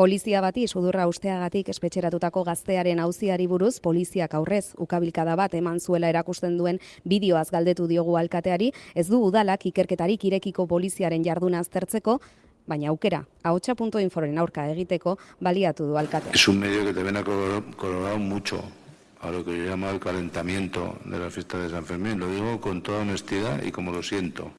Polizia bati sudurra usteagatik espetxeratutako gaztearen auziari buruz poliziak aurrez ukabilkada bat eman zuela erakusten duen bideoaz galdetu diogu alkateari, ez du udalak ikerketarik irekiko poliziaren jarduna aztertzeko, baina aukera, ahotsa.inforen aurka egiteko baliatu du alkatea. Es un medio que te ven a colorado mucho a lo que yo llamo el calentamiento de la fiesta de San Fermín. Lo digo con toda honestidad y como lo siento.